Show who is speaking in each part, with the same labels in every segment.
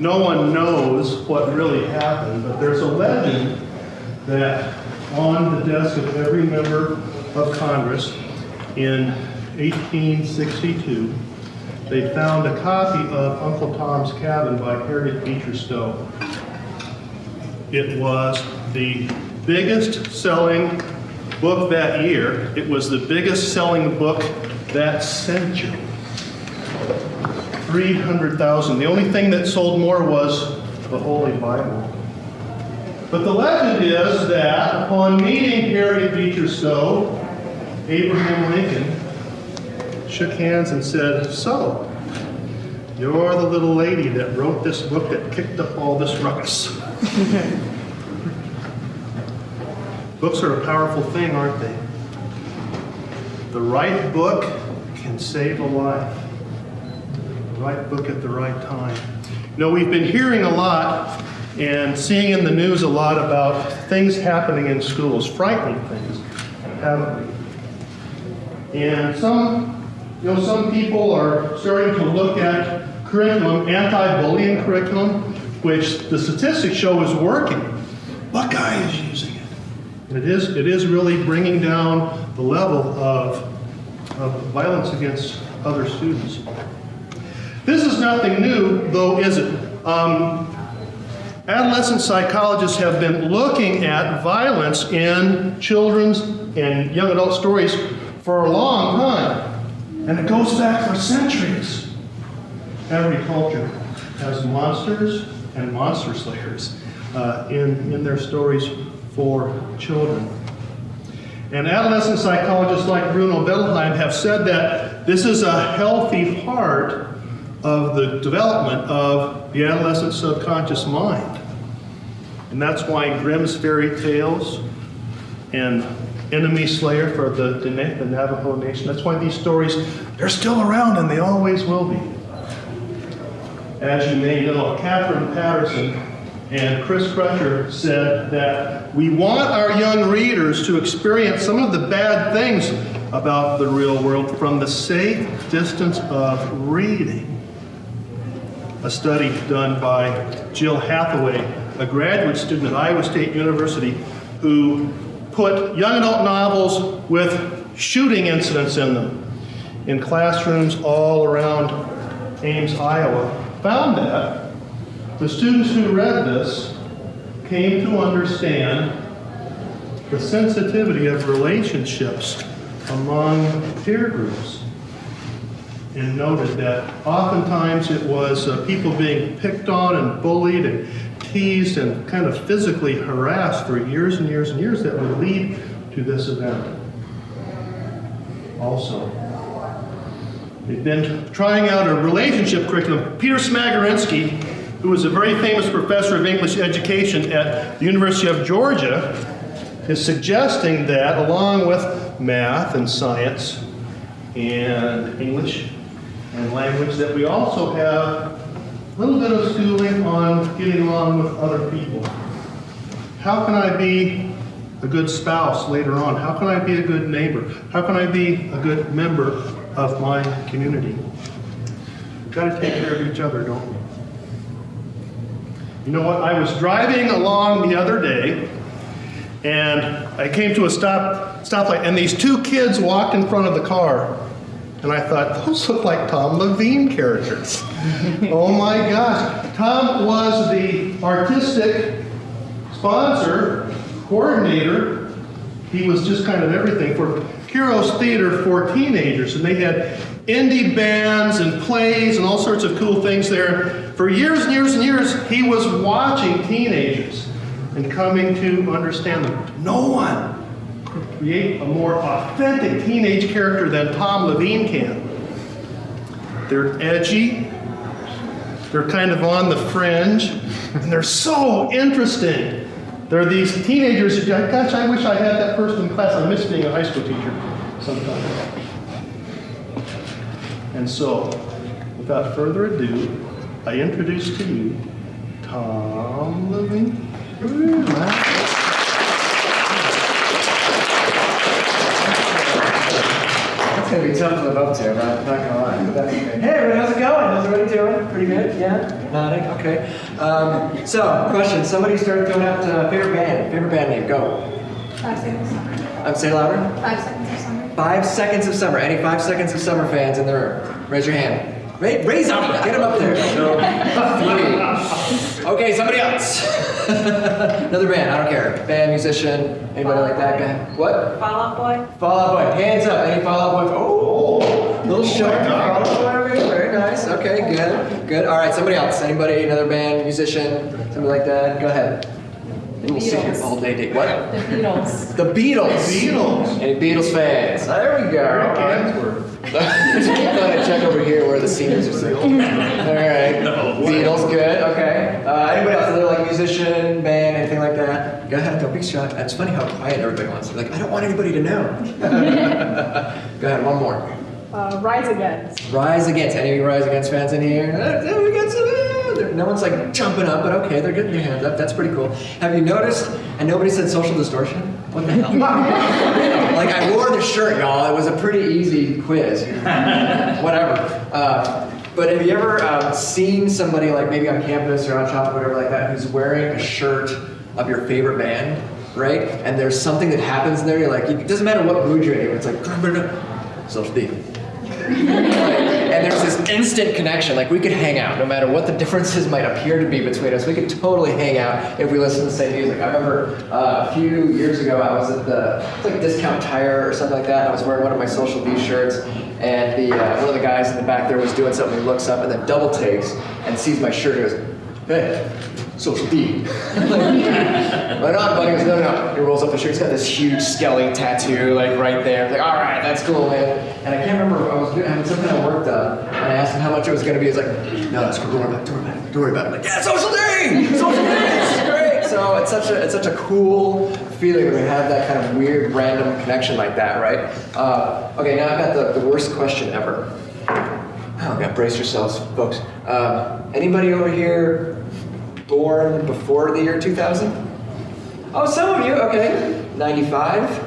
Speaker 1: no one knows what really happened, but there's a legend that on the desk of every member of Congress in 1862, they found a copy of Uncle Tom's Cabin by Harriet Beecher Stowe. It was the biggest selling book that year. It was the biggest selling book that century. 300,000. The only thing that sold more was the Holy Bible. But the legend is that upon meeting Harriet Beecher Stowe, Abraham Lincoln shook hands and said, So, you're the little lady that wrote this book that kicked up all this ruckus. Books are a powerful thing, aren't they? The right book can save a life. Right book at the right time. You know, we've been hearing a lot and seeing in the news a lot about things happening in schools, frightening things, haven't we? And some, you know, some people are starting to look at curriculum, anti-bullying curriculum, which the statistics show is working. Buckeye is using it. And it is, it is really bringing down the level of, of violence against other students. This is nothing new, though, is it? Um, adolescent psychologists have been looking at violence in children's and young adult stories for a long time. And it goes back for centuries. Every culture has monsters and monster slayers uh, in, in their stories for children. And adolescent psychologists like Bruno Bettelheim have said that this is a healthy part of the development of the adolescent subconscious mind. And that's why Grimm's fairy tales and Enemy Slayer for the, the, Navajo Nation, that's why these stories, they're still around and they always will be. As you may know, Katherine Paterson and Chris Crutcher said that we want our young readers to experience some of the bad things about the real world from the safe distance of reading. A study done by Jill Hathaway, a graduate student at Iowa State University, who put young adult novels with shooting incidents in them in classrooms all around Ames, Iowa, found that the students who read this came to understand the sensitivity of relationships among peer groups and noted that oftentimes it was uh, people being picked on and bullied and teased and kind of physically harassed for years and years and years that would lead to this event. Also, they've been trying out a relationship curriculum. Peter Smagorinsky, who was a very famous professor of English education at the University of Georgia, is suggesting that along with math and science and English and language, that we also have a little bit of schooling on getting along with other people. How can I be a good spouse later on? How can I be a good neighbor? How can I be a good member of my community? We've got to take care of each other, don't we? You know what? I was driving along the other day, and I came to a stop stoplight, and these two kids walked in front of the car. And I thought, those look like Tom Leveen characters. oh my gosh. Tom was the artistic sponsor, coordinator. He was just kind of everything for Chyro Theater for teenagers. And they had indie bands and plays and all sorts of cool things there. For years and years and years, he was watching teenagers and coming to understand them. No one create a more authentic teenage character than Tom Leveen can. They're edgy, they're kind of on the fringe, and they're so interesting. There are these teenagers who, gosh, I wish I had that person in class. I miss being a high school teacher sometimes. And so, without further ado, I introduce to you Tom Leveen. Ooh,
Speaker 2: gonna be tough to live up to, I'm not, not gonna lie. But that's okay. Hey, everybody, how's it going? How's everybody doing? Pretty good? Yeah? Nodding? Okay. Um, so, question. Somebody started throwing out uh, favorite band. Favorite band name. Go.
Speaker 3: Five seconds of summer.
Speaker 2: Um, say louder.
Speaker 3: Five seconds of summer.
Speaker 2: Five seconds of summer. Any five seconds of summer fans in the room? Raise your hand. Ra- raise up, Get them up there. Three. Okay, somebody else. Another band. I don't care. Band, musician, anybody like that guy? What?
Speaker 4: Fall Out Boy?
Speaker 2: Fall Out Boy. Hands up. Any Fall Out Boy? Oh, little show. Fall Out Boy over here. Very nice. Okay, good. Good. All right, somebody else. Anybody? Another band, musician, somebody like that? Go ahead. And we'll sit here
Speaker 4: Beatles.
Speaker 2: all day. day. What?
Speaker 4: The Beatles.
Speaker 2: The Beatles.
Speaker 1: The Beatles.
Speaker 2: Any Beatles fans? There we go. All right. Thought I'd check over here where the seniors are sitting. All right. Beatles, good. Okay. Uh, anybody else? Another like musician, band, anything like that? Go ahead. Don't be shy. It's funny how quiet everybody wants. They're like, I don't want anybody to know. go ahead. One more.
Speaker 3: Uh, Rise Against.
Speaker 2: Rise Against. Any of you Rise Against fans in here? Uh, we got some. uh, No one's like jumping up, but okay, they're getting their hands up. That's pretty cool. Have you noticed? And nobody said social distortion. What the hell? Like I wore the shirt, y'all. It was a pretty easy quiz. Whatever. Uh, but have you ever uh, seen somebody like maybe on campus or on shop or whatever like that who's wearing a shirt of your favorite band, right? And there's something that happens there. You're like, it doesn't matter what mood you're in. It's like social D. this instant connection. Like we could hang out, no matter what the differences might appear to be between us. We could totally hang out if we listen to the same music. I remember uh, a few years ago, I was at the it's like discount tire or something like that. And I was wearing one of my social D shirts, and the uh, one of the guys in the back there was doing something. He looks up and then double takes and sees my shirt. and goes, "Hey." Social D. right on, buddy. Goes, no, no, no. He rolls up the shirt. He's got this huge skelly tattoo, like right there. Like, all right, that's cool, man. And I can't remember. I was doing, having some kind of work done, and I asked him how much it was going to be. He's like, no, that's cool. Don't worry about it. Don't worry about it. Don't worry about it. I'm like, yeah, social D. Social is great. So it's such a it's such a cool feeling when we have that kind of weird random connection like that, right? Uh, okay, now I've got the, the worst question ever. Oh, God, brace yourselves, folks. Um, anybody over here born before the year 2000? Oh, some of you, okay. 95?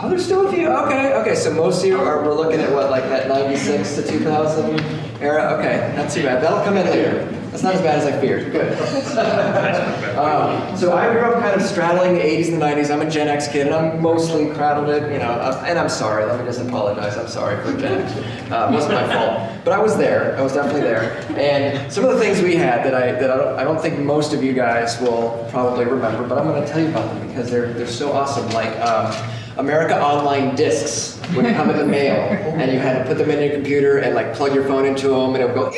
Speaker 2: Oh, there's still a few. Okay, okay. So most of you are, we're looking at what, like that 96 to 2000 era? Okay, not too bad. That'll come in later. That's not as bad as I feared. Good. um, so I grew up kind of straddling the 80s and the 90s. I'm a Gen X kid, and I'm mostly cradled it, you know. uh, And I'm sorry. Let me just apologize. I'm sorry for Gen X. Uh, it wasn't my fault, but I was there. I was definitely there. And some of the things we had that I that I don't, I don't think most of you guys will probably remember, but I'm going to tell you about them because they're they're so awesome. Like. Um, America Online discs would come in the mail, and you had to put them in your computer and like plug your phone into them, and it would go.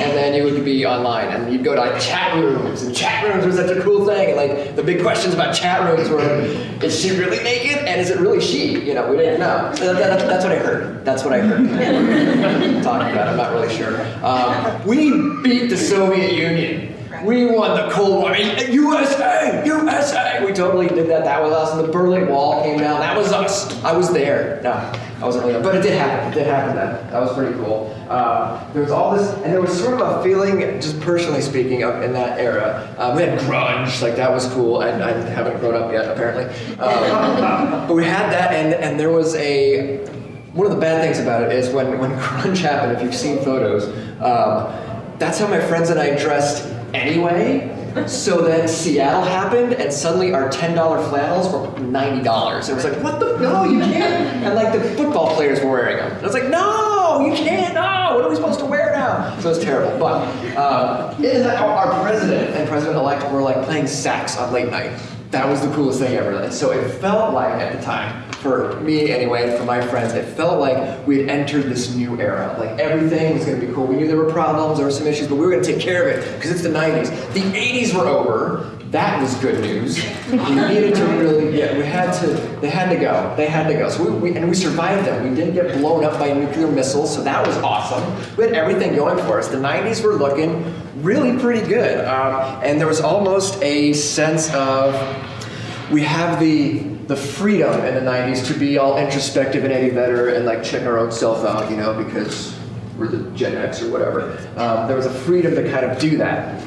Speaker 2: And then you would be online, and you'd go to like chat rooms, and chat rooms were such a cool thing. And like the big questions about chat rooms were, is she really naked, and is it really she? You know, we didn't know. So that, that- that's what I heard. That's what I heard. Talking about, I'm not really sure. Um, we beat the Soviet Union. We won the Cold War. USA! USA! We totally did that. That was us. And the Berlin Wall came down. That was us. I was there. No, I wasn't really there. But it did happen. It did happen then. That was pretty cool. Uh, there was all this, and there was sort of a feeling, just personally speaking, of in that era. Uh, we had grunge. Like, that was cool. And I haven't grown up yet, apparently. Um, but we had that, and, and there was a. One of the bad things about it is when, when grunge happened, if you've seen photos, um, that's how my friends and I dressed anyway. So then Seattle happened, and suddenly our ten dollar flannels were ninety dollars. It was like, what the? No, you can't. And like the football players were wearing them. And I was like, no, you can't. No, what are we supposed to wear now? So it was terrible. But uh, our president and president elect were like playing sax on late night. That was the coolest thing ever. So it felt like at the time, for me anyway, and for my friends, it felt like we had entered this new era. Like everything was going to be cool. We knew there were problems, there were some issues, but we were going to take care of it because it's the 90s. The 80s were over. That was good news. We needed to really, yeah, we had to, they had to go. They had to go. So we, we and we survived them. We didn't get blown up by nuclear missiles, so that was awesome. We had everything going for us. The 90s were looking really pretty good. Um, and there was almost a sense of, we have the the freedom in the 90s to be all introspective and Eddie Vedder and like check our own self out, you know, because we're the Gen X or whatever. Um, there was a freedom to kind of do that.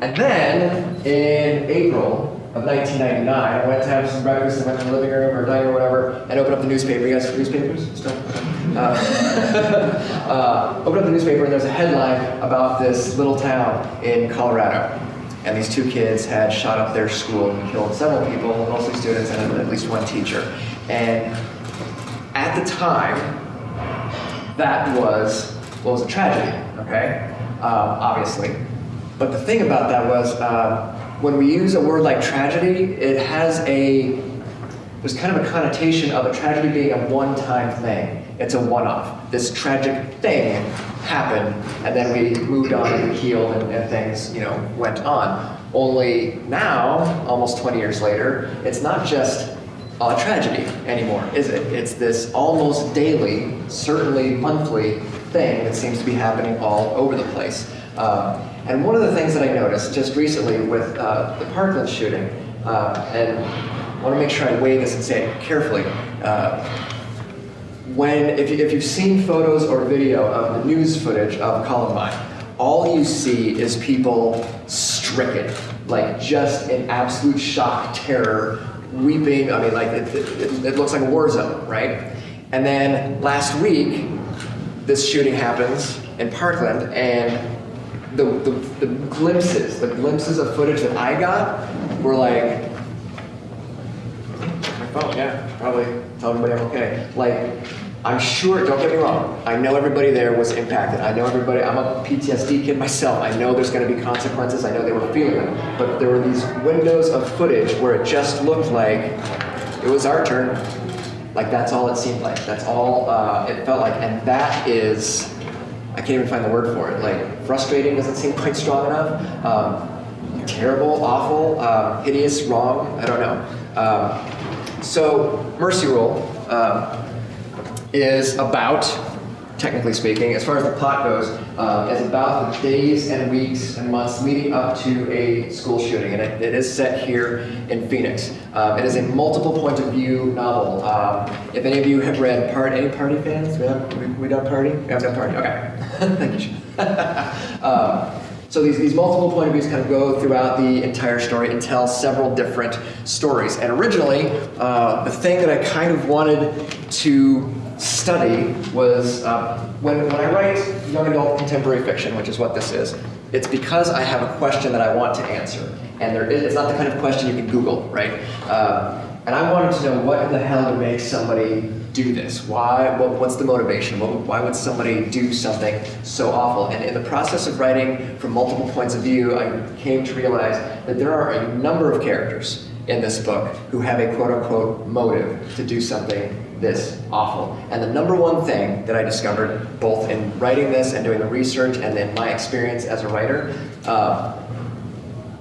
Speaker 2: And then in April, of 1999. I went to have some breakfast and went to the living room or dining room or whatever and opened up the newspaper. You guys have newspapers still? Uh, uh, opened up the newspaper and there's a headline about this little town in Colorado. And these two kids had shot up their school and killed several people, mostly students and at least one teacher. And at the time, that was well, was a tragedy. Okay, um, obviously. But the thing about that was um, when we use a word like tragedy, it has a there's kind of a connotation of a tragedy being a one-time thing. It's a one-off. This tragic thing happened, and then we moved on and healed, and, and things you know went on. Only now, almost 20 years later, it's not just a tragedy anymore, is it? It's this almost daily, certainly monthly thing that seems to be happening all over the place. Um, and one of the things that I noticed just recently with uh, the Parkland shooting, uh, and I want to make sure I weigh this and say it carefully. When, if, you, if you've seen photos or video of the news footage of Columbine, all you see is people stricken, like just in absolute shock, terror, weeping. I mean, like it, it, it looks like a war zone, right? And then last week, this shooting happens in Parkland, and the, the, the glimpses, the glimpses of footage that I got were like, my phone, yeah, probably tell everybody I'm okay. Like, I'm sure, don't get me wrong, I know everybody there was impacted. I know everybody, I'm a PTSD kid myself. I know there's gonna be consequences. I know they were feeling them. But there were these windows of footage where it just looked like it was our turn. Like that's all it seemed like. That's all uh, it felt like. And that is, I can't even find the word for it. Like frustrating doesn't seem quite strong enough. Um, terrible, awful, uh, hideous, wrong. I don't know. Um, so Mercy Rule um, is about, technically speaking, as far as the plot goes, uh, is about the days and weeks and months leading up to a school shooting, and it, it is set here in Phoenix. Um, it is a multiple point of view novel. Um, if any of you have read Part, any Party fans? We have we, we Party? We have done Party. Okay, thank you. um, so these, these multiple point of views kind of go throughout the entire story and tell several different stories. And originally, uh, the thing that I kind of wanted to study was uh, when, when I write young adult contemporary fiction, which is what this is, it's because I have a question that I want to answer. And there is, it's not the kind of question you can Google, right? Um, and I wanted to know what in the hell would make somebody do this? Why? What, what's the motivation? What, why would somebody do something so awful? And in the process of writing from multiple points of view, I came to realize that there are a number of characters in this book who have a quote unquote motive to do something this awful. And the number one thing that I discovered, both in writing this and doing the research and in my experience as a writer, uh,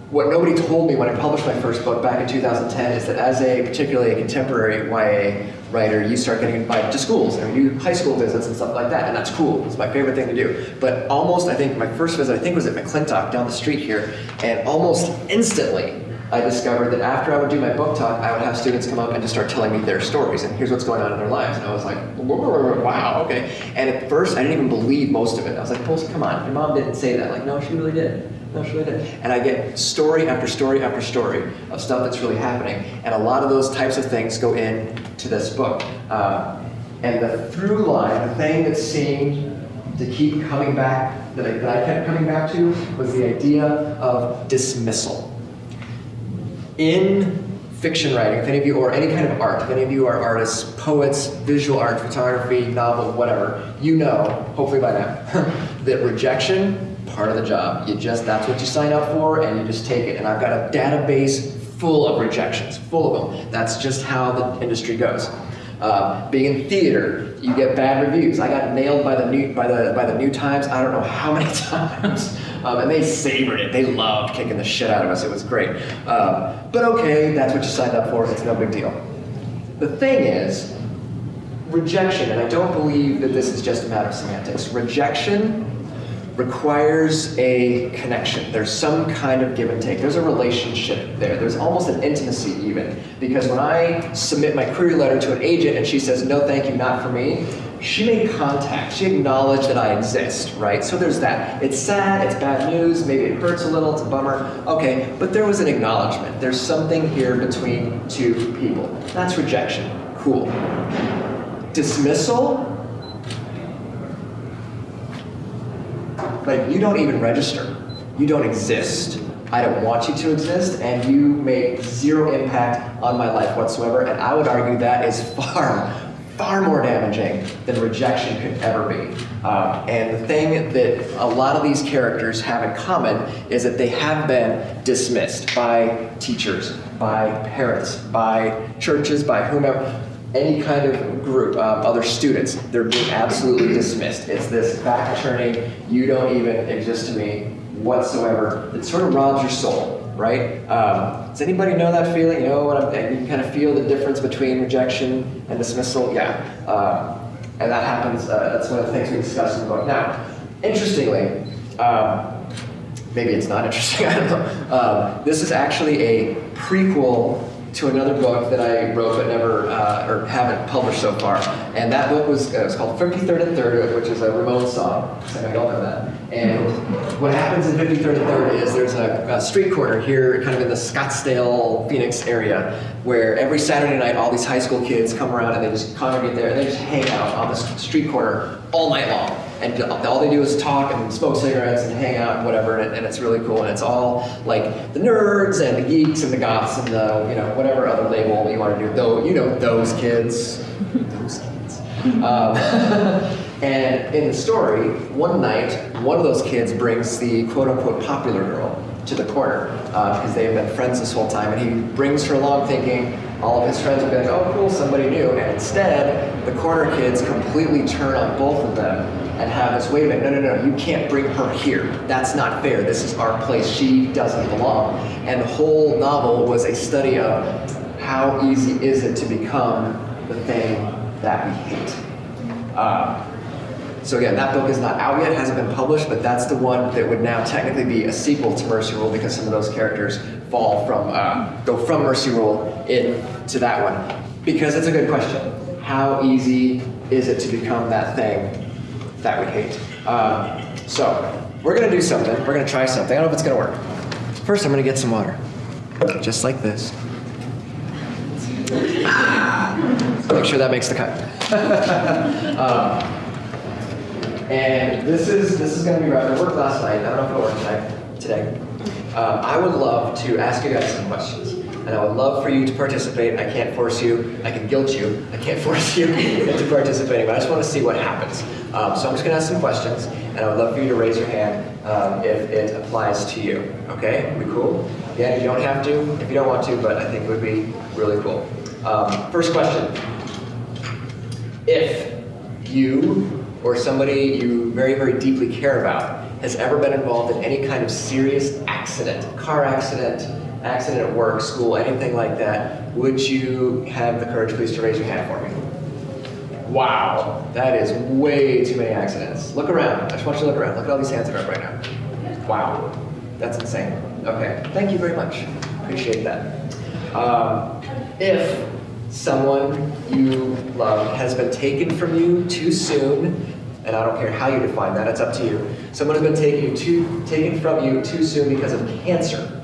Speaker 2: what nobody told me when I published my first book back in 2010 is that as a particularly a contemporary YA writer, you start getting invited to schools and you do high school visits and stuff like that, and that's cool. It's my favorite thing to do. But almost, I think my first visit, I think was at McClintock down the street here, and almost instantly, I discovered that after I would do my book talk, I would have students come up and just start telling me their stories and here's what's going on in their lives. And I was like, wow, okay. And at first, I didn't even believe most of it. I was like, well, come on, your mom didn't say that. Like, no, she really did. No, she really did. And I get story after story after story of stuff that's really happening. And a lot of those types of things go into this book. Um, and the through line, the thing that seemed to keep coming back, that I, that I kept coming back to, was the idea of dismissal in fiction writing, if any of you, or any kind of art, if any of you are artists, poets, visual art, photography, novel, whatever, you know, hopefully by now, that rejection, part of the job. You just, that's what you sign up for and you just take it. And I've got a database full of rejections, full of them. That's just how the industry goes. Uh, being in theater, you get bad reviews. I got nailed by the New by the by the New Times. I don't know how many times, um, and they savored it. They loved kicking the shit out of us. It was great. Um, but okay, that's what you signed up for. It's no big deal. The thing is, rejection, and I don't believe that this is just a matter of semantics. Rejection requires a connection. There's some kind of give and take. There's a relationship there. There's almost an intimacy even. Because when I submit my query letter to an agent and she says, no, thank you, not for me, she made contact. She acknowledged that I exist, right? So there's that. It's sad, it's bad news, maybe it hurts a little, it's a bummer. Okay, but there was an acknowledgement. There's something here between two people. That's rejection. Cool. Dismissal, like you don't even register. You don't exist. I don't want you to exist, and you make zero impact on my life whatsoever. And I would argue that is far, far more damaging than rejection could ever be. Um, and the thing that a lot of these characters have in common is that they have been dismissed by teachers, by parents, by churches, by whomever any kind of group, um, other students, they're being absolutely dismissed. It's this back turning, you don't even exist to me whatsoever. It sort of robs your soul, right? Um, does anybody know that feeling? You know what I'm, you kind of feel the difference between rejection and dismissal? Yeah. Um, and that happens, uh, that's one of the things we discussed in the book. Now, interestingly, um, maybe it's not interesting, I don't know. Um, this is actually a prequel to another book that I wrote but never, uh, or haven't published so far. And that book was, uh, was called 53rd and 3rd, which is a Ramones song. Of y'all know that. And what happens in 53rd and 3rd is there's a, a street corner here, kind of in the Scottsdale, Phoenix area, where every Saturday night all these high school kids come around and they just congregate there and they just hang out on the street corner all night long and all they do is talk and smoke cigarettes and hang out and whatever, and, and, it's really cool. And it's all like the nerds and the geeks and the goths and the you know whatever other label you want to do. Though you know those kids, those kids. Um, and in the story, one night, one of those kids brings the quote unquote popular girl to the corner uh, because they have been friends this whole time, and he brings her along thinking all of his friends will be like, oh cool, somebody new. And instead, the corner kids completely turn on both of them and have this, wait a minute, no, no, no, you can't bring her here. That's not fair. This is our place. She doesn't belong. And the whole novel was a study of how easy is it to become the thing that we hate. Uh, so again, that book is not out yet, hasn't been published, but that's the one that would now technically be a sequel to Mercy Rule because some of those characters fall from, uh, go from Mercy Rule into that one. Because it's a good question. How easy is it to become that thing that we hate. Um, so we're gonna do something. We're gonna try something. I don't know if it's gonna work. First, I'm gonna get some water, just like this. Make sure that makes the cut. um, and this is this is gonna be rough. It worked last night. I don't know if it'll work tonight, today. Um, I would love to ask you guys some questions and I would love for you to participate. I can't force you. I can guilt you. I can't force you into participating, but I just want to see what happens. Um, so I'm just going to ask some questions, and I would love for you to raise your hand um, if it applies to you. Okay? We cool? Yeah, you don't have to if you don't want to, but I think it would be really cool. Um, first question. If you or somebody you very, very deeply care about has ever been involved in any kind of serious accident, car accident, accident at work, school, anything like that, would you have the courage, please, to raise your hand for me? Wow, that is way too many accidents. Look around. I just want you to look around. Look at all these hands that are up right now. Wow, that's insane. Okay, thank you very much. Appreciate that. Um, if someone you love has been taken from you too soon, and I don't care how you define that, it's up to you. Someone has been taken, you too, taken from you too soon because of cancer.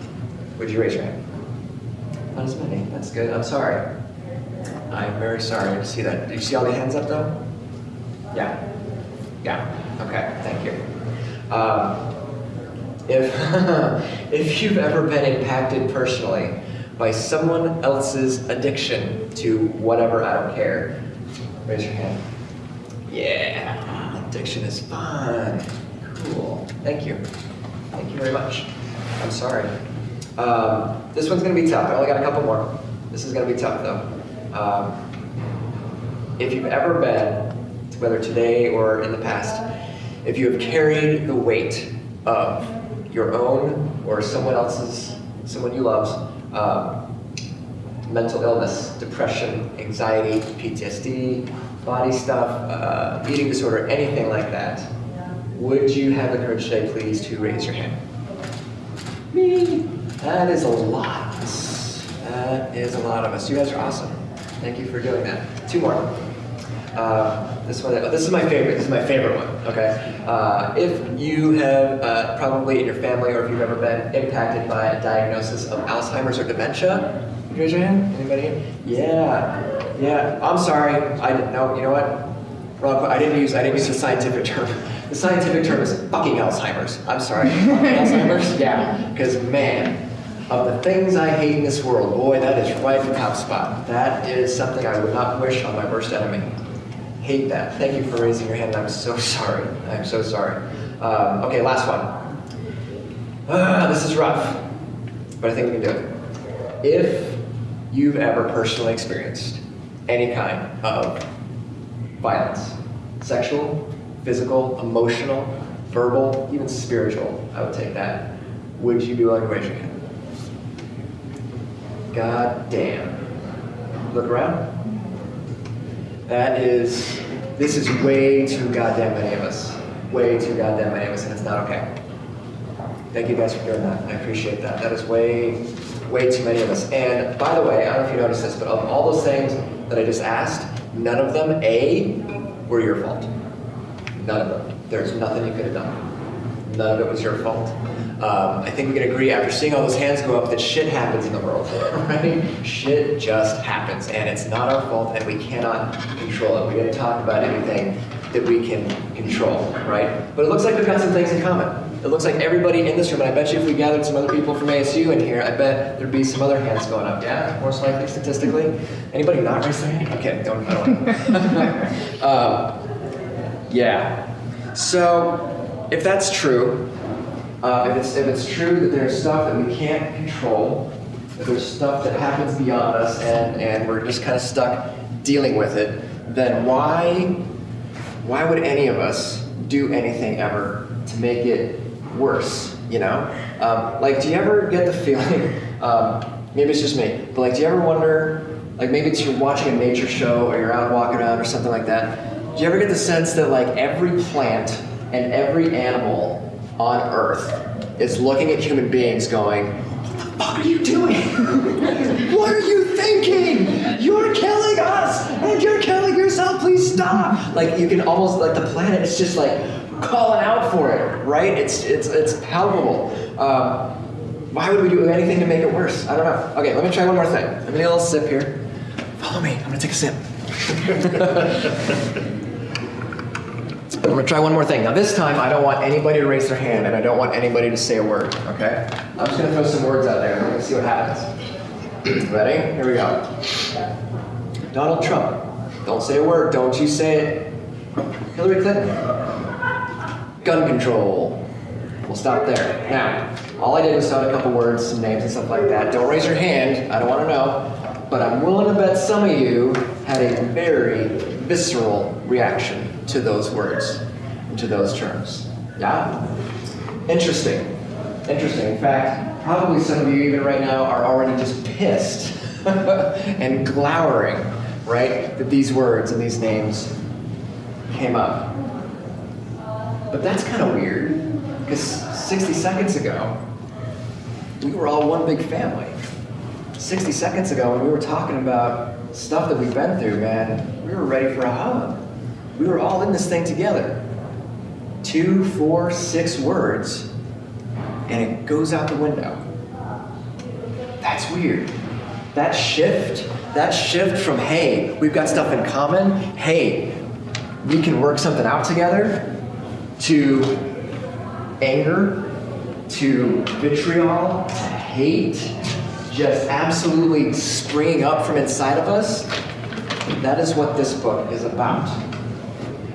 Speaker 2: Would you raise your hand? Not as many. That's good. I'm sorry. I'm very sorry to see that. Did you see all the hands up though? Yeah. Yeah. Okay. Thank you. Um, if if you've ever been impacted personally by someone else's addiction to whatever, I don't care. Raise your hand. Yeah. Addiction is fun. Cool. Thank you. Thank you very much. I'm sorry. Um, this one's going to be tough. I only got a couple more. This is going to be tough, though. Um, if you've ever been, whether today or in the past, if you have carried the weight of your own or someone else's, someone you love's, um, mental illness, depression, anxiety, PTSD, body stuff, uh, eating disorder, anything like that, Would you have the courage today, please, to raise your hand? Me. That is a lot. That is a lot of us. You guys are awesome. Thank you for doing that. Two more. Uh, this one, oh, this is my favorite. This is my favorite one. Okay. Uh, if you have uh, probably in your family, or if you've ever been impacted by a diagnosis of Alzheimer's or dementia, you raise your hand. Anybody? Yeah. Yeah. I'm sorry. I didn't know. You know what? Wrong. I didn't use. I didn't use the scientific term. The scientific term is fucking Alzheimer's. I'm sorry. Alzheimer's. Yeah. Because man, of the things I hate in this world, boy, that is right in the top spot. That is something I would not wish on my worst enemy. Hate that. Thank you for raising your hand. I'm so sorry. I'm so sorry. Um, okay, last one. Ah, this is rough, but I think we can do it. If you've ever personally experienced any kind of violence, sexual, physical, emotional, verbal, even spiritual, I would take that. Would you be willing to raise your hand? God damn. Look around. That is, this is way too goddamn many of us. Way too goddamn many of us, and it's not okay. Thank you guys for doing that. I appreciate that. That is way, way too many of us. And by the way, I don't know if you noticed this, but of all those things that I just asked, none of them, A, were your fault. None of them. There's nothing you could have done. None of it was your fault. Um, I think we can agree after seeing all those hands go up that shit happens in the world, right? Shit just happens, and it's not our fault, and we cannot control it. We didn't talk about anything that we can control, right? But it looks like we've got some things in common. It looks like everybody in this room, and I bet you if we gathered some other people from ASU in here, I bet there'd be some other hands going up. Yeah, most likely statistically. Anybody not raise their hand? Okay, don't. Don't. um, yeah. So, if that's true, uh, if, it's, if it's true that there's stuff that we can't control, if there's stuff that happens beyond us and, and we're just kind of stuck dealing with it, then why, why would any of us do anything ever to make it worse, you know? Um, like, do you ever get the feeling, um, maybe it's just me, but like, do you ever wonder, like maybe it's you're watching a nature show or you're out walking around or something like that, do you ever get the sense that like every plant and every animal on Earth is looking at human beings going, What the fuck are you doing? what are you thinking? You're killing us and you're killing yourself. Please stop. Like you can almost like the planet is just like calling out for it, right? It's it's it's palpable. Um, why would we do anything to make it worse? I don't know. Okay, let me try one more thing. Let me take a little sip here. Follow me. I'm gonna take a sip. I'm gonna try one more thing. Now this time I don't want anybody to raise their hand and I don't want anybody to say a word, okay? I'm just gonna throw some words out there and we're gonna see what happens. Ready? Here we go. Donald Trump. Don't say a word, don't you say it. Hillary Clinton. Gun control. We'll stop there. Now, all I did was sound a couple words, some names and stuff like that. Don't raise your hand, I don't wanna know. But I'm willing to bet some of you had a very visceral reaction to those words to those terms. Yeah? Interesting. Interesting. In fact, probably some of you even right now are already just pissed and glowering, right? That these words and these names came up. But that's kind of weird, because 60 seconds ago, we were all one big family. 60 seconds ago, when we were talking about stuff that we've been through, man, we were ready for a hug. We were all in this thing together. Two, four, six words, and it goes out the window. That's weird. That shift, that shift from, hey, we've got stuff in common, hey, we can work something out together, to anger, to vitriol, to hate, just absolutely springing up from inside of us, that is what this book is about.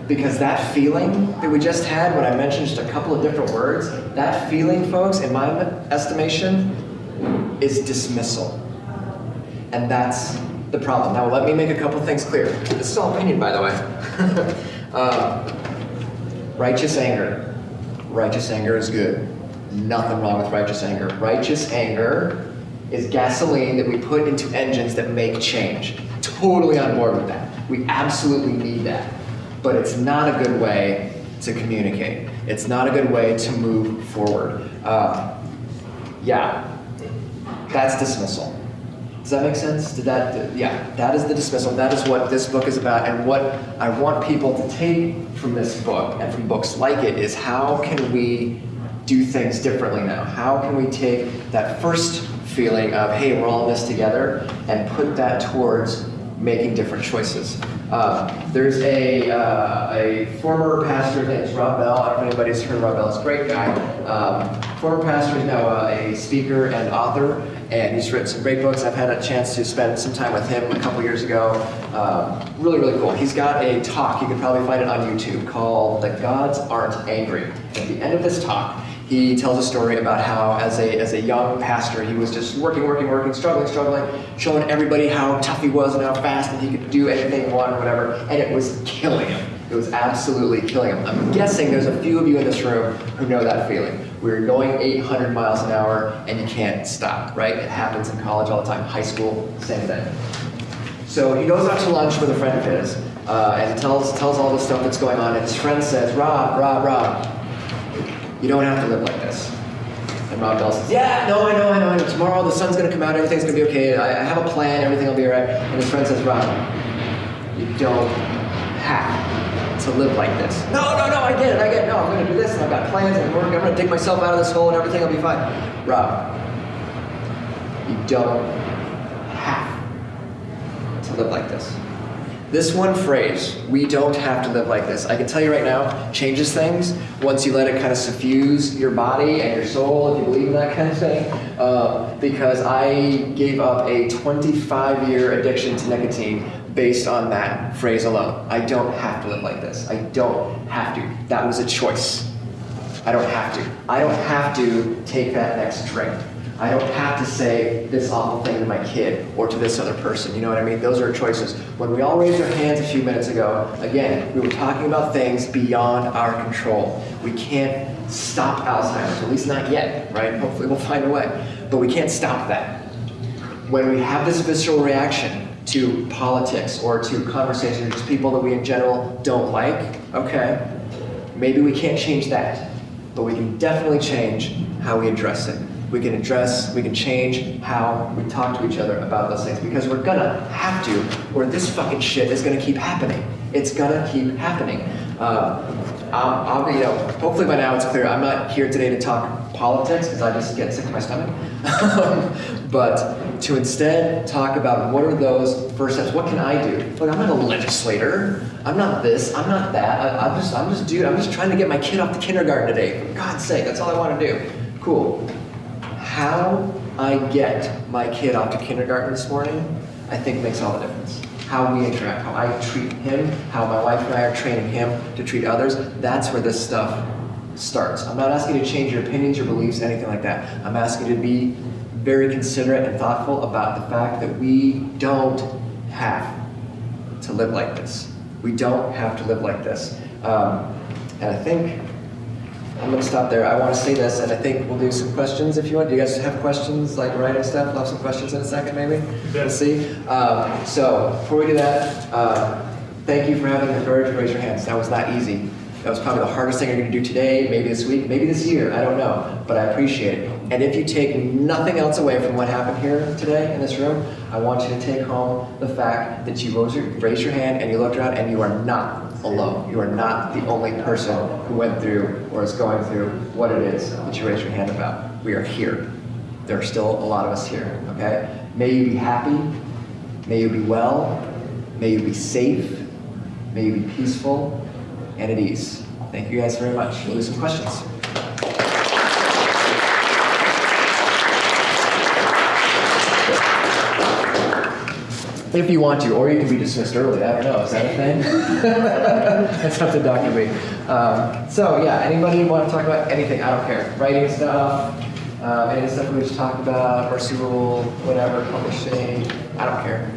Speaker 2: Because that feeling that we just had when I mentioned just a couple of different words, that feeling, folks, in my estimation, is dismissal. And that's the problem. Now, let me make a couple things clear. This is all opinion, by the way. uh, righteous anger. Righteous anger is good. Nothing wrong with righteous anger. Righteous anger is gasoline that we put into engines that make change. Totally on board with that. We absolutely need that. But it's not a good way to communicate. It's not a good way to move forward. Uh, yeah, that's dismissal. Does that make sense? Did that, yeah, that is the dismissal. That is what this book is about. And what I want people to take from this book and from books like it is how can we do things differently now? How can we take that first feeling of, hey, we're all in this together, and put that towards making different choices? Um, there's a, uh, a former pastor, named Rob Bell. I don't know if anybody's heard of Rob Bell. He's a great guy. Um, former pastor, he's now uh, a speaker and author and he's written some great books. I've had a chance to spend some time with him a couple years ago. Um, really, really cool. He's got a talk, you can probably find it on YouTube, called The Gods Aren't Angry. At the end of this talk, he tells a story about how, as a, as a young pastor, he was just working, working, working, struggling, struggling, showing everybody how tough he was and how fast and he could do anything he wanted whatever, and it was killing him. It was absolutely killing him. I'm guessing there's a few of you in this room who know that feeling. We're going 800 miles an hour and you can't stop, right? It happens in college all the time, high school, same thing. So he goes out to lunch with a friend of his uh, and tells, tells all the stuff that's going on, and his friend says, Rob, Rob, Rob, you don't have to live like this. And Rob Bell says, Yeah, no, I know, I know, I know. Tomorrow the sun's gonna come out, everything's gonna be okay. I, I have a plan, everything will be alright. And his friend says, Rob, you don't have to live like this. No, no, no, I get it, I get it. No, I'm gonna do this, and I've got plans, and. I'm gonna dig myself out of this hole, and everything will be fine. Rob, you don't have to live like this. This one phrase, we don't have to live like this, I can tell you right now, changes things once you let it kind of suffuse your body and your soul, if you believe in that kind of thing. Uh, because I gave up a 25 year addiction to nicotine based on that phrase alone. I don't have to live like this. I don't have to. That was a choice. I don't have to. I don't have to take that next drink. I don't have to say this awful thing to my kid or to this other person. You know what I mean? Those are choices. When we all raised our hands a few minutes ago, again, we were talking about things beyond our control. We can't stop Alzheimer's, at least not yet, right? Hopefully we'll find a way. But we can't stop that. When we have this visceral reaction to politics or to conversations with people that we in general don't like, okay, maybe we can't change that. But we can definitely change how we address it. We can address, we can change how we talk to each other about those things because we're gonna have to, or this fucking shit is gonna keep happening. It's gonna keep happening. Um, I'll, I'll, you know, hopefully by now it's clear. I'm not here today to talk politics because I just get sick to my stomach. but to instead talk about what are those first steps. What can I do? Look, I'm not a legislator. I'm not this. I'm not that. I, I'm just, I'm just, dude. I'm just trying to get my kid off the kindergarten today. For God's sake, that's all I want to do. Cool. How I get my kid off to kindergarten this morning, I think makes all the difference. How we interact, how I treat him, how my wife and I are training him to treat others, that's where this stuff starts. I'm not asking you to change your opinions, your beliefs, anything like that. I'm asking you to be very considerate and thoughtful about the fact that we don't have to live like this. We don't have to live like this. Um, and I think I'm gonna stop there. I want to say this, and I think we'll do some questions if you want. Do you guys have questions, like writing stuff? We'll have some questions in a second, maybe. We'll see. Um, so before we do that, uh, thank you for having the courage to raise your hands. That was not easy. That was probably the hardest thing you're going to do today, maybe this week, maybe this year. I don't know, but I appreciate it. And if you take nothing else away from what happened here today in this room, I want you to take home the fact that you rose your, raised your hand and you looked around and you are not alone. You are not the only person who went through or is going through what it is that you raised your hand about. We are here. There are still a lot of us here, okay? May you be happy. May you be well. May you be safe. May you be peaceful and at ease. Thank you guys very much. We'll do some questions. If you want to, or you can be dismissed early. I don't know. Is that a thing? That's up to Dr. B. Um, so yeah, anybody want to talk about anything? I don't care. Writing stuff, um, any stuff we just talked about, Mercy Rule, whatever, publishing. I don't care.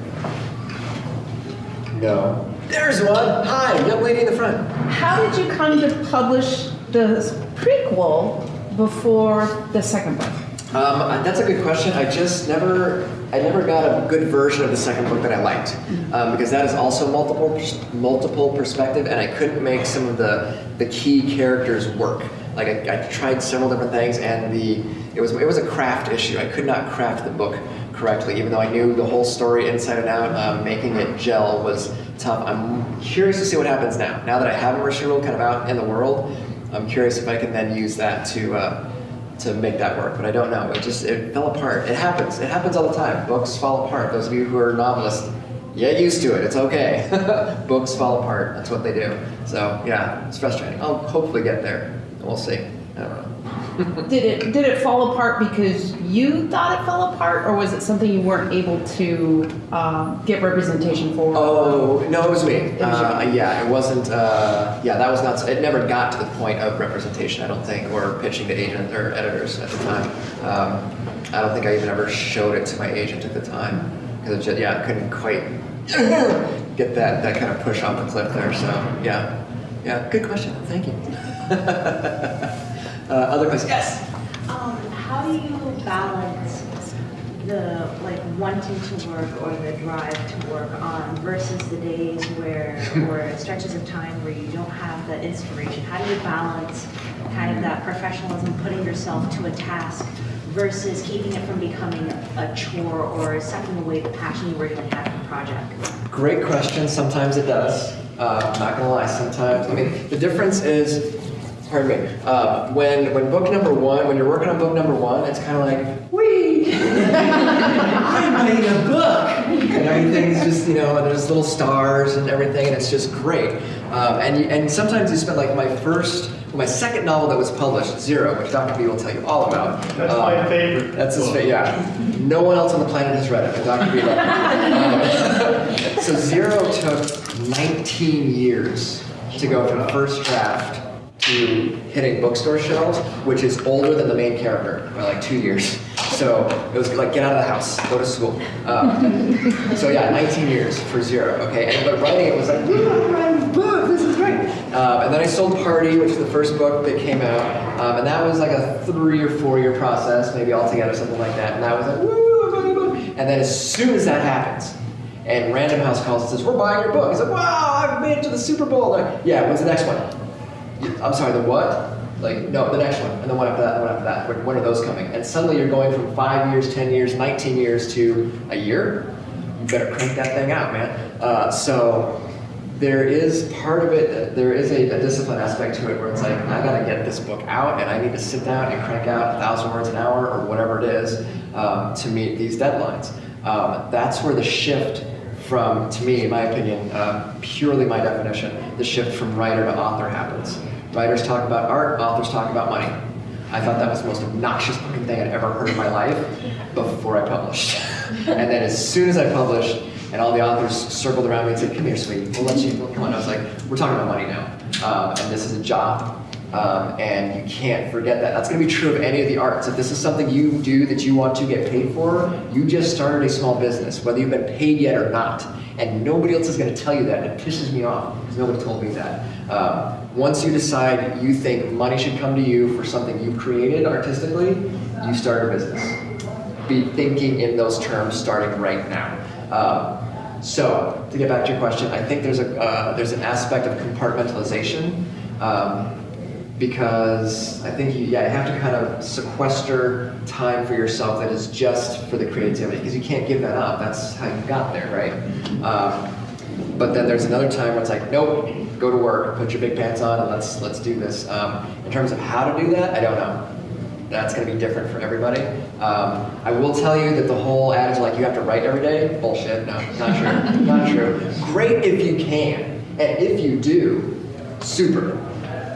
Speaker 2: No. There's one. Hi, young lady in the front.
Speaker 3: How did you come to publish the prequel before the second book?
Speaker 2: Um, that's a good question. I just never, I never got a good version of the second book that I liked, um, because that is also multiple, multiple perspective, and I couldn't make some of the the key characters work. Like I, I tried several different things, and the it was it was a craft issue. I could not craft the book correctly, even though I knew the whole story inside and out. Um, making it gel was tough. I'm curious to see what happens now. Now that I have Mercy Rule kind of out in the world, I'm curious if I can then use that to. Uh, to make that work, but I don't know. It just it fell apart. It happens. It happens all the time. Books fall apart. Those of you who are novelists, get used to it. It's okay. Books fall apart. That's what they do. So yeah, it's frustrating. I'll hopefully get there. We'll see. I don't know.
Speaker 4: Did it did it fall apart because you thought it fell apart, or was it something you weren't able to um, get representation for?
Speaker 2: Oh no, it was me.
Speaker 4: was
Speaker 2: uh, yeah, it wasn't. Uh, yeah, that was not. It never got to the point of representation. I don't think, or pitching to agents or editors at the time. Um, I don't think I even ever showed it to my agent at the time because it just, yeah, I couldn't quite get that that kind of push off the cliff there. So yeah, yeah, good question. Thank you. uh, other questions? Yes.
Speaker 5: Um, how do you balance the like wanting to work or the drive to work on versus the days where or stretches of time where you don't have the inspiration? How do you balance kind of that professionalism, putting yourself to a task versus keeping it from becoming a chore or sucking away the passion you really have for the project?
Speaker 2: Great question. Sometimes it does. Uh, I'm not gonna lie. Sometimes, I mean, the difference is, pardon me. Uh, when when book number one, when you're working on book number one, it's kind of like, wee, I made a book, and everything's just you know, there's little stars and everything, and it's just great. Um, and and sometimes you spend like my first, my second novel that was published, Zero, which Dr. B will tell you all about.
Speaker 1: That's
Speaker 2: Um,
Speaker 1: my favorite.
Speaker 2: that's his favorite, yeah. No one else on the planet has read it, but Dr. B loved it. Um, so Zero took 19 years to go from first draft to hitting bookstore shelves, which is older than the main character by like two years. So it was like get out of the house, go to school. Um, so yeah, 19 years for Zero. Okay, and but writing it was like, "Woo, I'm writing a book. This is great. Um, and then I sold Party, which was the first book that came out, um, and that was like a three or four year process, maybe altogether, something like that. And that was like, woo, I'm book. And then as soon as that happens, and Random House calls and says, "We're buying your book." He's like, "Wow, I've made it to the Super Bowl." Like, yeah, when's the next one? I'm sorry, the what? Like, no, the next one, and the one after that, and the one after that. When, when are those coming? And suddenly you're going from five years, 10 years, 19 years to a year. You better crank that thing out, man. Uh, so there is part of it, there is a, a discipline aspect to it where it's like, I gotta get this book out, and I need to sit down and crank out a thousand words an hour or whatever it is um, to meet these deadlines. Um, that's where the shift from, to me, in my opinion, um, purely my definition, the shift from writer to author happens. Writers talk about art, authors talk about money. I thought that was the most obnoxious fucking thing I'd ever heard in my life before I published. and then as soon as I published, and all the authors circled around me and said, "Come here, sweetie, we'll let you come on." I was like, "We're talking about money now, um, and this is a job." Um, and you can't forget that. That's going to be true of any of the arts. If this is something you do that you want to get paid for, you just started a small business, whether you've been paid yet or not. And nobody else is going to tell you that. And it pisses me off because nobody told me that. Um, once you decide you think money should come to you for something you've created artistically, you start a business. Be thinking in those terms starting right now. Um, so, to get back to your question, I think there's a uh, there's an aspect of compartmentalization. Um, because I think you, yeah, you have to kind of sequester time for yourself that is just for the creativity, because you can't give that up. That's how you got there, right? Um, but then there's another time where it's like, nope, go to work, put your big pants on, and let's let's do this. Um, in terms of how to do that, I don't know. That's going to be different for everybody. Um, I will tell you that the whole adage like you have to write every day, bullshit. No, not true. not true. Great if you can, and if you do, super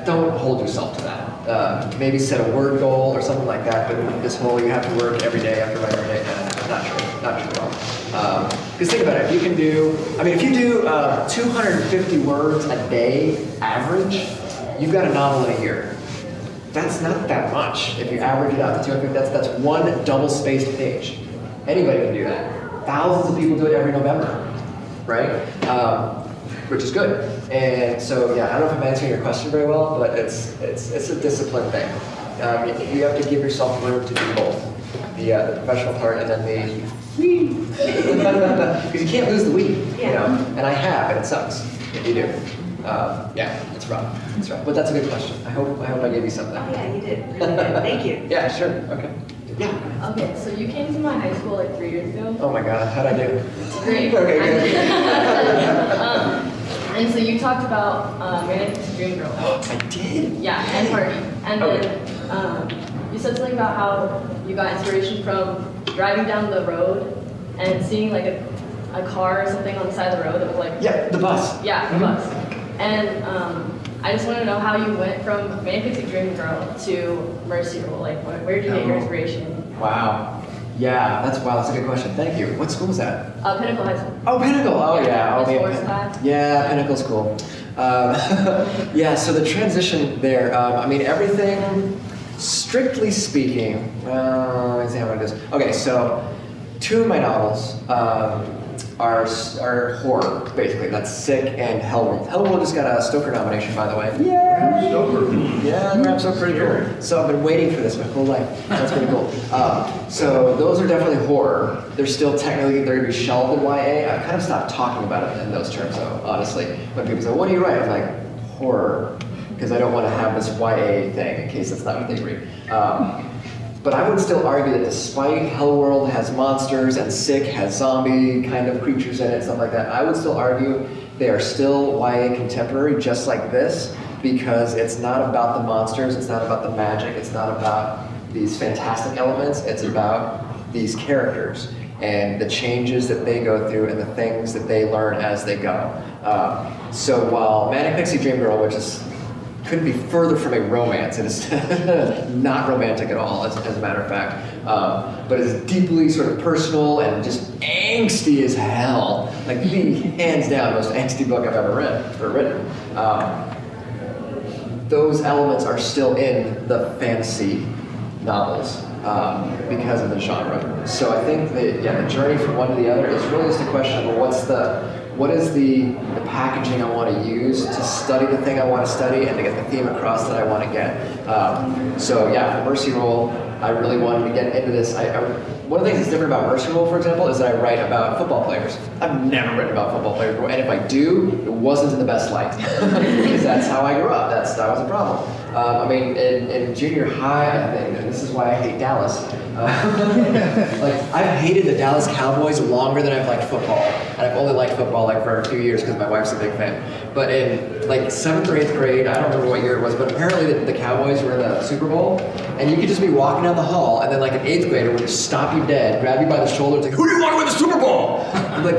Speaker 2: don't hold yourself to that. Uh, maybe set a word goal or something like that, but this whole you have to work every day, you have to write every day, no, not true, not true at all. Because think about it, if you can do, I mean, if you do uh, 250 words a day average, you've got a novel in a year. That's not that much. If you average it out to 250, that's, that's one double-spaced page. Anybody can do that. Thousands of people do it every November, right? Um, which is good. And so, yeah, I don't know if I'm answering your question very well, but it's it's it's a discipline thing. Um, you have to give yourself room to do both. The, uh, the professional part and then the because you can't lose the weed, you know. And I have, and it sucks if you do. Um, yeah, it's rough. It's rough. But that's a good question. I hope I hope I gave you something.
Speaker 5: Oh, yeah, you did, really good, thank you.
Speaker 2: Yeah, sure. Okay. Yeah.
Speaker 6: Okay, so you came to my high school like three years ago.
Speaker 2: Oh my God, how'd I do?
Speaker 6: Great.
Speaker 2: Okay, good.
Speaker 6: um, and so you talked about uh, Manic Dream Girl.
Speaker 2: I did.
Speaker 6: Yeah, and Party. And
Speaker 2: Okay.
Speaker 6: then um, you said something about how you got inspiration from driving down the road and seeing like a, a car or something on the side of the road that was like,
Speaker 2: Yeah, the bus.
Speaker 6: yeah, the
Speaker 2: Mhm.
Speaker 6: bus. And um, I just want to know how you went from Manic Pixie Dream Girl to Mercy Rule. Like, where, where did you get your
Speaker 2: Oh.
Speaker 6: inspiration?
Speaker 2: Wow. Yeah, that's wow. That's a good question. Thank you. What school was that?
Speaker 6: Uh, Pinnacle High School.
Speaker 2: Oh, Pinnacle. Oh, yeah. Oh, man.
Speaker 6: sports class.
Speaker 2: Yeah, Pinnacle's cool. Um, yeah, so the transition there, um, I mean, everything, strictly speaking, uh, let's see how it is. Okay, so two of my novels um, are, are horror, basically. That's Sick and Hellworld. Hellworld just got a Stoker nomination, by the way. Yeah. Yeah, Bram Stoker pretty cool. So I've been waiting for this my whole life. That's pretty cool. Um, so those are definitely horror. They're still technically they're gonna be shelved in YA. I've kind of stopped talking about it in those terms, though. Honestly, when people say, "What do you write?" I'm like, horror, because I don't want to have this YA thing in case that's not what they read. Um, but I would still argue that despite Hellworld has monsters and Sick has zombie kind of creatures in it, stuff like that, I would still argue they are still YA contemporary, just like this, because it's not about the monsters, it's not about the magic, it's not about these fantastic elements, it's about these characters and the changes that they go through and the things that they learn as they go. Um, so while Manic Pixie Dream Girl, which is couldn't be further from a romance. It is not romantic at all, as, as a matter of fact. Um, but it's deeply sort of personal and just angsty as hell. Like the hands down most angsty book I've ever read or written. Um, those elements are still in the fantasy novels um, because of the genre. So I think that yeah, the journey from one to the other is really just a question of what's the what is the, the packaging I want to use to study the thing I want to study and to get the theme across that I want to get. Um, so yeah, for Mercy Rule, I really wanted to get into this. I, I, one of the things that's different about Mercy Rule, for example, is that I write about football players. I've never written about football players before, and if I do, it wasn't in the best light because that's how I grew up. That's that was a problem. Um, I mean, in, in junior high, I think, and this is why I hate Dallas. Uh, like I've hated the Dallas Cowboys longer than I've liked football, and I've only liked football like for a few years because my wife's a big fan. But in like seventh or eighth grade, I don't remember what year it was, but apparently the, the Cowboys were in the Super Bowl, and you could just be walking down the hall, and then like an eighth grader would just stop you dead, grab you by the shoulder, and say, "Who do you want to win the Super Bowl?" I'm like,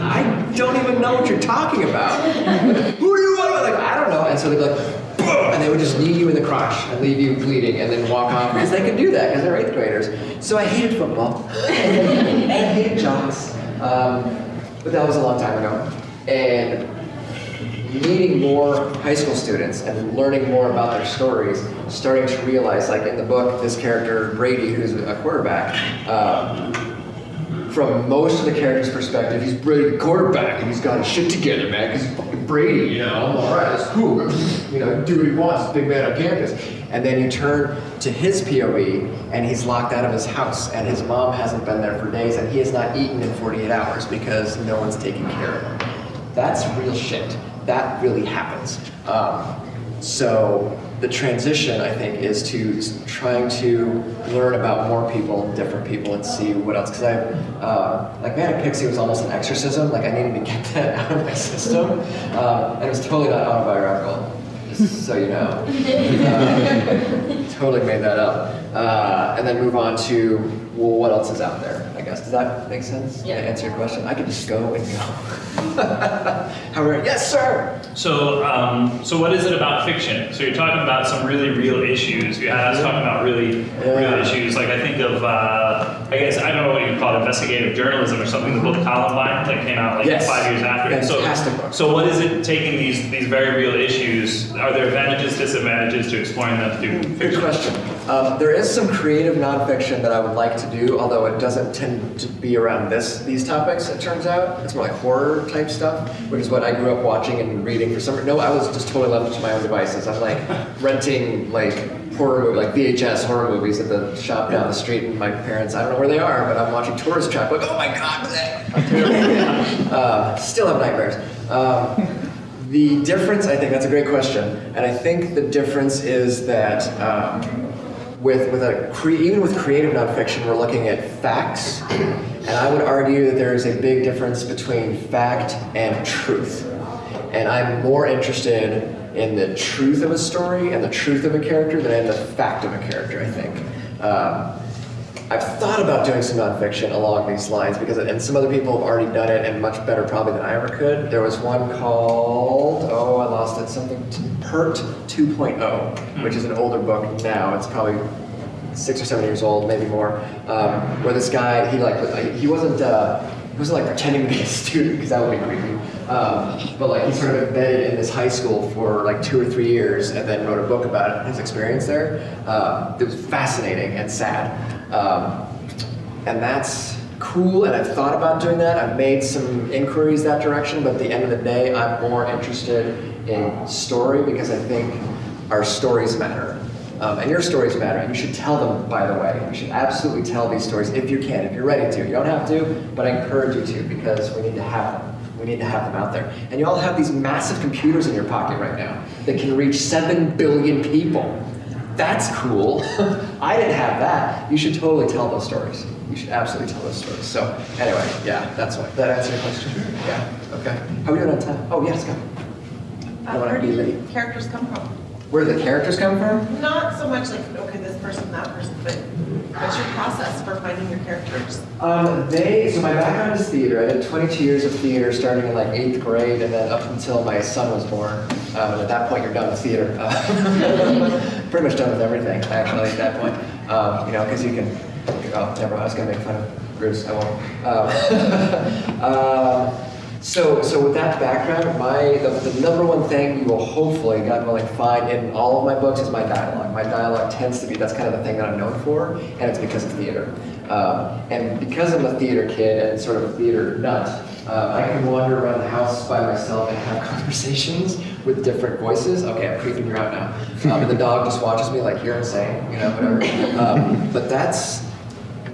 Speaker 2: I don't even know what you're talking about. Who do you want to win? Like I don't know, and so they'd be like. And they would just knee you in the crotch and leave you bleeding and then walk off because they could do that because they're eighth graders. So I hated football. and I hated jocks. Um, but that was a long time ago. And meeting more high school students and learning more about their stories, starting to realize, like in the book, this character, Brady, who's a quarterback, um, from most of the characters' perspective, he's Brady quarterback and he's got his shit together, man, because he's fucking Brady, you know, all right, that's cool. You know, do what he wants, big man on campus. And then you turn to his POV and he's locked out of his house and his mom hasn't been there for days and he has not eaten in 48 hours because no one's taking care of him. That's real shit. That really happens. Um, so the transition, I think, is to trying to learn about more people and different people and see what else. Because I, uh, like Manic Pixie was almost an exorcism. Like I needed to get that out of my system, um, and it was totally not autobiographical. Just so you know, Uh, totally made that up. Uh, and then move on to well, what else is out there? I guess does that make sense?
Speaker 6: Yeah.
Speaker 2: Answer your question, I could just go and go. However, yes, sir.
Speaker 7: So, um, so what is it about fiction? So you're talking about some really real issues. You had us talking about really
Speaker 2: Yeah.
Speaker 7: real issues. Like I think of, uh, I guess I don't know what you call it, investigative journalism or something. The book Columbine that came out like
Speaker 2: Yes.
Speaker 7: five years after.
Speaker 2: Fantastic
Speaker 7: so,
Speaker 2: book.
Speaker 7: so what is it taking these these very real issues? Are there advantages, disadvantages to exploring them through
Speaker 2: Good
Speaker 7: fiction?
Speaker 2: question. Um, there is some creative nonfiction that I would like to do, although it doesn't tend to be around this these topics. It turns out it's more like horror type stuff, which is what I grew up watching and reading for some. No, I was just totally left to my own devices. I'm like renting like horror like VHS horror movies at the shop down the street, and my parents I don't know where they are, but I'm watching Tourist Trap. Like, oh my god, uh, still have nightmares. Um, the difference, I think that's a great question, and I think the difference is that um, with with a even with creative nonfiction, we're looking at facts, and I would argue that there is a big difference between fact and truth, and I'm more interested in the truth of a story and the truth of a character than in the fact of a character. I think. Um, I've thought about doing some nonfiction along these lines because, and some other people have already done it and much better probably than I ever could. There was one called, oh, I lost it, something, Pert 2.0, which is an older book now. It's probably six or seven years old, maybe more. Um, where this guy, he like, he wasn't, uh, he wasn't like pretending to be a student because that would be creepy. Um, but like he sort of embedded in this high school for like two or three years and then wrote a book about his experience there. Um, it was fascinating and sad. Um, and that's cool, and I've thought about doing that. I've made some inquiries that direction, but at the end of the day, I'm more interested in story because I think our stories matter. Um, and your stories matter. And you should tell them, by the way. You should absolutely tell these stories if you can, if you're ready to. You don't have to, but I encourage you to because we need to have them. We need to have them out there. And you all have these massive computers in your pocket right now that can reach 7 billion people. That's cool. I didn't have that. You should totally tell those stories. You should absolutely tell those stories. So anyway, yeah, that's why. That answer your question? Yeah. Okay. How are we doing on time? Oh yes, go. I don't
Speaker 8: Uh,
Speaker 2: wanna
Speaker 8: where
Speaker 2: be
Speaker 8: do
Speaker 2: late.
Speaker 8: the characters come from?
Speaker 2: Where do the characters come from?
Speaker 8: Not so much like, okay, this person, that person, but what's your process for finding your characters?
Speaker 2: Um, they, so my background is theater. I did 22 years of theater starting in like eighth grade and then up until my son was born. Um, and at that point, you're done with theater. Uh, pretty much done with everything, actually, at that point. Um, you know, because you can, oh, never mind, I was going to make fun of Bruce, I won't. Uh, so, so with that background, my the, the number one thing you will hopefully, God willing, find in all of my books is my dialogue. My dialogue tends to be that's kind of the thing that I'm known for, and it's because of theater. Um, and because I'm a theater kid and sort of a theater nut, uh, I can wander around the house by myself and have conversations with different voices. Okay, I'm creeping you out now. Um, and the dog just watches me like you're insane, you know, whatever. Um, but that's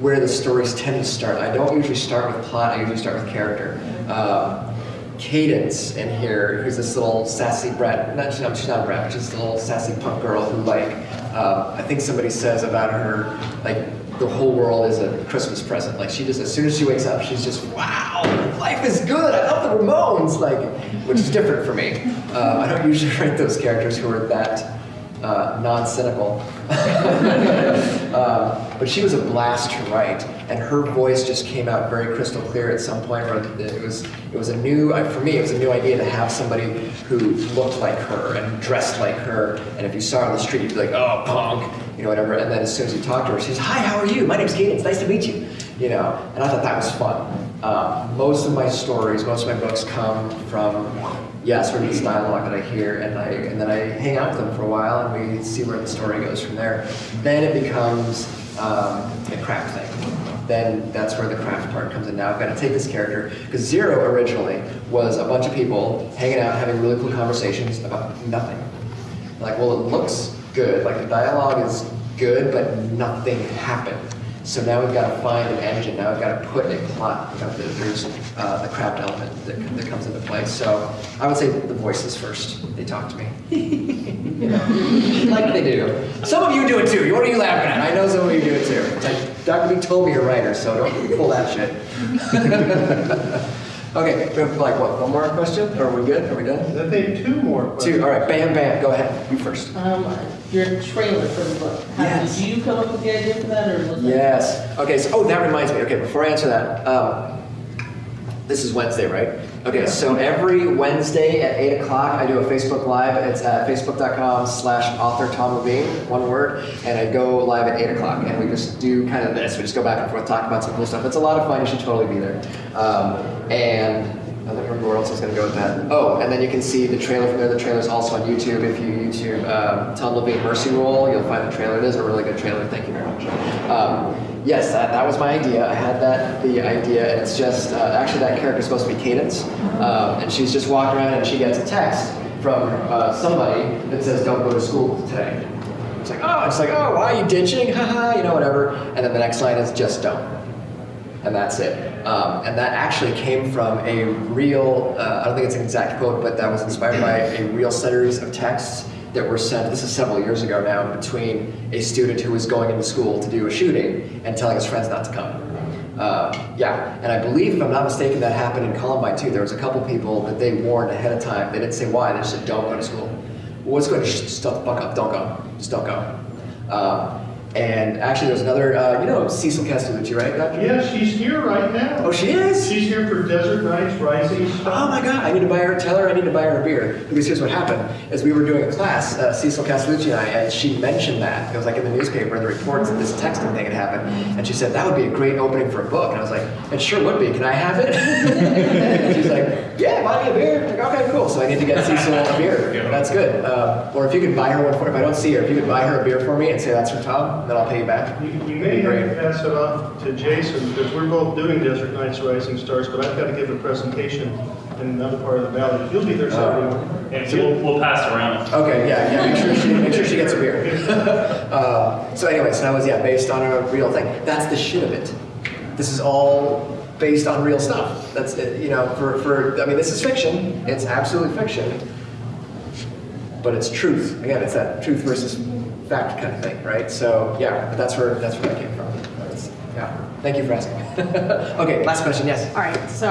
Speaker 2: where the stories tend to start. I don't usually start with plot, I usually start with character. Um, Cadence in here, who's this little sassy brat, not, she's not, a brat, she's a little sassy punk girl who like, um, I think somebody says about her, like, the whole world is a Christmas present. Like she just, as soon as she wakes up, she's just, wow, life is good. I love the Ramones, like, which is different for me. Uh, I don't usually write those characters who are that uh, non-cynical. um, but she was a blast to write, and her voice just came out very crystal clear at some point. Where it was, it was a new, for me, it was a new idea to have somebody who looked like her and dressed like her. And if you saw her on the street, you'd be like, "Oh, punk," you know, whatever. And then as soon as you talk to her, she's, "Hi, how are you? My name's Kate. It's nice to meet you." You know, and I thought that was fun. Um, most of my stories, most of my books come from yeah, sort of this dialogue that I hear, and I and then I hang out with them for a while, and we see where the story goes from there. Then it becomes um, a craft thing. Then that's where the craft part comes in. Now I've got to take this character because Zero originally was a bunch of people hanging out, having really cool conversations about nothing. Like, well, it looks good, like the dialogue is good, but nothing happened. So now we've got to find an engine. Now we've got to put a plot. You know, there's uh, the craft element that, that comes into play. So I would say the voices first. They talk to me. you know, like they do. Some of you do it too. What are you laughing at? I know some of you do it too. Like, Dr. B told me you're a writer, so don't pull that shit. okay, we have like what? One more question? Are we good? Are we done?
Speaker 1: I think two more questions.
Speaker 2: Two. All right. Bam, bam. Go ahead. You first.
Speaker 9: Um, your trailer for the book. How,
Speaker 2: Yes.
Speaker 9: Did you come up with the idea for that, or was that?
Speaker 2: Yes. Okay. So, oh, that reminds me. Okay, before I answer that, um, this is Wednesday, right? Okay. So every Wednesday at eight o'clock, I do a Facebook Live. It's at facebook.com/slash author Tom Leveen, one word, and I go live at eight o'clock, and we just do kind of this. We just go back and forth, talk about some cool stuff. It's a lot of fun. You should totally be there. Um, and I don't remember where else I was going to go with that. Oh, and then you can see the trailer from there. The trailer's also on YouTube. If you YouTube um, Tom Leveen Mercy Rule, you'll find the trailer. It is a really good trailer. Thank you very much. Um, yes, that, that was my idea. I had that the idea, it's just uh, actually that character's supposed to be Cadence, um, and she's just walking around and she gets a text from uh, somebody that says, "Don't go to school today." It's like, oh, it's like, oh, why are you ditching? Haha, you know, whatever. And then the next line is just don't and that's it. Um, and that actually came from a real, uh, I don't think it's an exact quote, but that was inspired by a real series of texts that were sent, this is several years ago now, between a student who was going into school to do a shooting and telling his friends not to come. Uh, yeah, and I believe, if I'm not mistaken, that happened in Columbine too. There was a couple people that they warned ahead of time. They didn't say why, they just said, don't go to school. What's going to shut the fuck up, don't go. Just don't go. Um, and actually, there's another, uh, you know Cecil Castellucci, right, Doctor?
Speaker 1: Yeah, she's here right now.
Speaker 2: Oh, she is?
Speaker 1: She's here for Desert Nights Rising
Speaker 2: Oh my god, I need to buy her, tell her I need to buy her a beer. Because here's what happened, is we were doing a class, uh, Cecil Castellucci and I, and she mentioned that. It was like in the newspaper, in the reports, that this texting thing had happened. And she said, that would be a great opening for a book. And I was like, it sure would be, can I have it? and she's like, yeah, buy me a beer. I'm like, okay, cool. So I need to get Cecil a beer. That's good. Uh, or if you could buy her one for, if I don't see her, if you could buy her a beer for me and say that's for Tom, then I'll pay you back.
Speaker 1: You you may have to pass it off to Jason, because we're both doing Desert Nights Rising Stars, but I've got to give a presentation in another part of the valley. You'll be there Saturday.
Speaker 7: And we'll, we'll pass it around.
Speaker 2: Okay, yeah, yeah, make sure she, make sure she gets a beer. uh, so anyway, so that was, yeah, based on a real thing. That's the shit of it. This is all based on real stuff. That's, it, you know, for, for, I mean, this is fiction. It's absolutely fiction. But it's truth. Again, it's that truth versus fact kind of thing, right? So, yeah, that's where, that's where that came from. That's- yeah, thank you for asking. okay, last question, yes.
Speaker 10: All right, so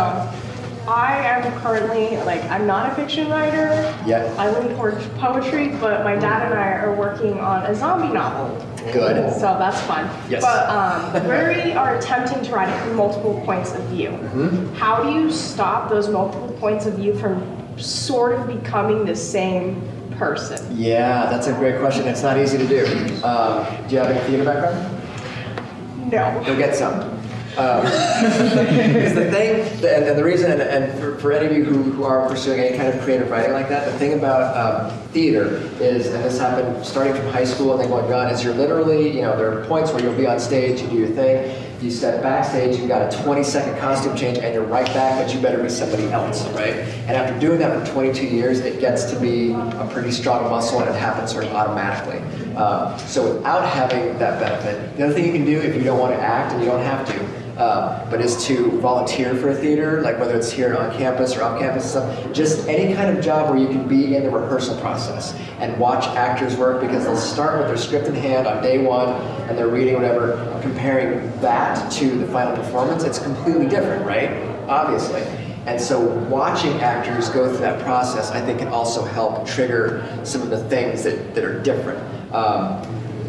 Speaker 10: I am currently, like, I'm not a fiction writer.
Speaker 2: Yeah.
Speaker 10: I lean towards poetry, but my dad and I are working on a zombie novel.
Speaker 2: Good.
Speaker 10: So that's fun.
Speaker 2: Yes.
Speaker 10: But um, we are attempting to write it from multiple points of view.
Speaker 2: Mm-hmm.
Speaker 10: How do you stop those multiple points of view from sort of becoming the same person?
Speaker 2: Yeah, that's a great question. It's not easy to do. Um, do you have any theater background?
Speaker 10: No.
Speaker 2: Go get some. Um, because the thing, and, and the reason, and, and for, for any of you who, who are pursuing any kind of creative writing like that, the thing about um, theater is, and this happened starting from high school and then going on, is you're literally, you know, there are points where you'll be on stage, you do your thing, you step backstage, you've got a 20 second costume change, and you're right back, but you better be somebody else, right? And after doing that for 22 years, it gets to be a pretty strong muscle, and it happens sort of automatically. Um, so without having that benefit, the other thing you can do if you don't want to act, and you don't have to, uh, but is to volunteer for a theater, like whether it's here on campus or off campus stuff, just any kind of job where you can be in the rehearsal process and watch actors work because they'll start with their script in hand on day one and they're reading whatever, comparing that to the final performance, it's completely different, right? Obviously. And so watching actors go through that process, I think can also help trigger some of the things that, that are different. Um,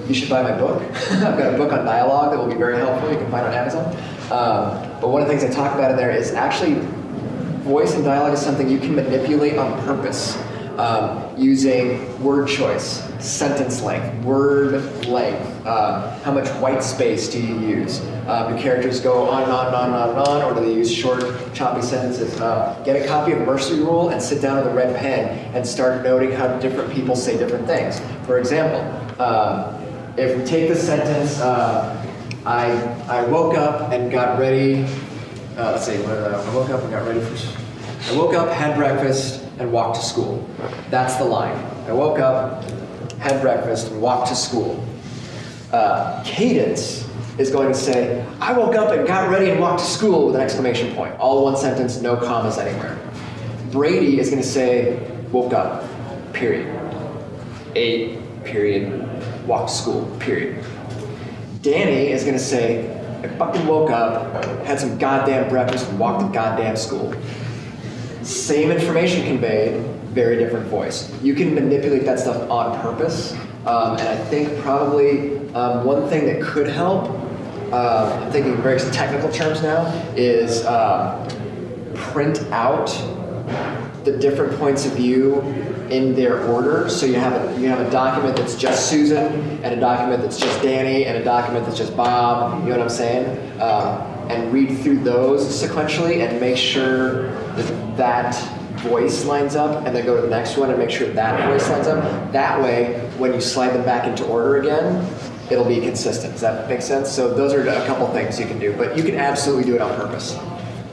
Speaker 2: you should buy my book. I've got a book on dialogue that will be very helpful. You can find it on Amazon. Um, but one of the things I talk about in there is actually voice and dialogue is something you can manipulate on purpose um, using word choice, sentence length, word length, uh, how much white space do you use? Um, do characters go on and on and on and on on, or do they use short, choppy sentences? Uh, get a copy of Mercy Rule and sit down with a red pen and start noting how different people say different things. For example, um, if we take the sentence, uh, I, I woke up and got ready, uh, let's see, uh, I woke up and got ready for, school. I woke up, had breakfast, and walked to school. That's the line. I woke up, had breakfast, and walked to school. Uh, cadence is going to say, I woke up and got ready and walked to school with an exclamation point. All one sentence, no commas anywhere. Brady is going to say, woke up, period. Ate, period. Walked to school, period. Danny is going to say, I fucking woke up, had some goddamn breakfast, and walked to goddamn school. Same information conveyed, very different voice. You can manipulate that stuff on purpose. Um, and I think probably um, one thing that could help, uh, I'm thinking in very technical terms now, is uh, print out the different points of view in their order. So you have a, you have a document that's just Susan, and a document that's just Danny, and a document that's just Bob. You know what I'm saying? Um, and read through those sequentially and make sure that that voice lines up and then go to the next one and make sure that voice lines up. That way, when you slide them back into order again, it'll be consistent. Does that make sense? So those are a couple things you can do, but you can absolutely do it on purpose.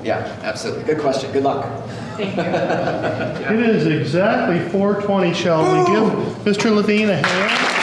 Speaker 2: Yeah, absolutely. Good question. Good luck.
Speaker 4: Thank you.
Speaker 1: It is exactly 4:20. Shall we give Mr. Leveen a hand?